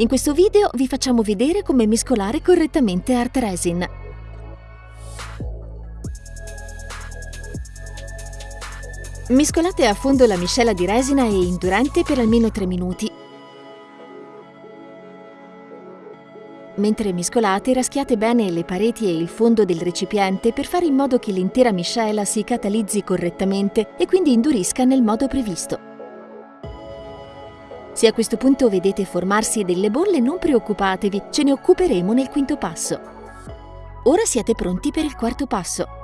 In questo video vi facciamo vedere come mescolare correttamente Art Resin. Mescolate a fondo la miscela di resina e indurante per almeno 3 minuti. Mentre mescolate, raschiate bene le pareti e il fondo del recipiente per fare in modo che l'intera miscela si catalizzi correttamente e quindi indurisca nel modo previsto. Se a questo punto vedete formarsi delle bolle non preoccupatevi, ce ne occuperemo nel quinto passo. Ora siete pronti per il quarto passo.